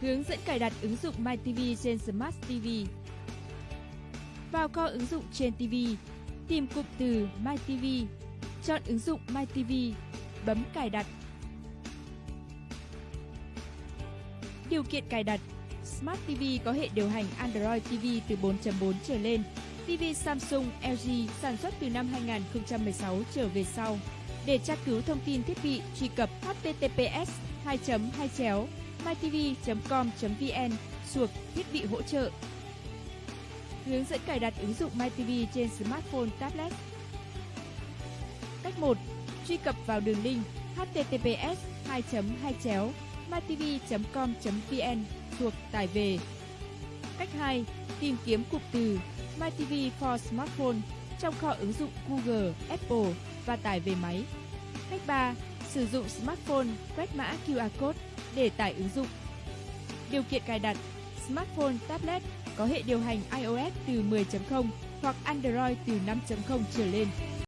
Hướng dẫn cài đặt ứng dụng MyTV trên Smart TV. Vào kho ứng dụng trên TV, tìm cụm từ MyTV, chọn ứng dụng MyTV, bấm cài đặt. Điều kiện cài đặt Smart TV có hệ điều hành Android TV từ 4.4 trở lên. TV Samsung, LG sản xuất từ năm 2016 trở về sau. Để tra cứu thông tin thiết bị, truy cập https 2 2 chéo mytv.com.vn suộc thiết bị hỗ trợ. Hướng dẫn cài đặt ứng dụng MyTV trên smartphone, tablet. Cách 1. Truy cập vào đường link https 2 2 chéo mytv.com.vn thuộc tải về. Cách 2. Tìm kiếm cụm từ MyTV for Smartphone trong kho ứng dụng Google, Apple và tải về máy. Cách 3. Sử dụng smartphone quét mã QR code để tải ứng dụng. Điều kiện cài đặt Smartphone, tablet có hệ điều hành iOS từ 10.0 hoặc Android từ 5.0 trở lên.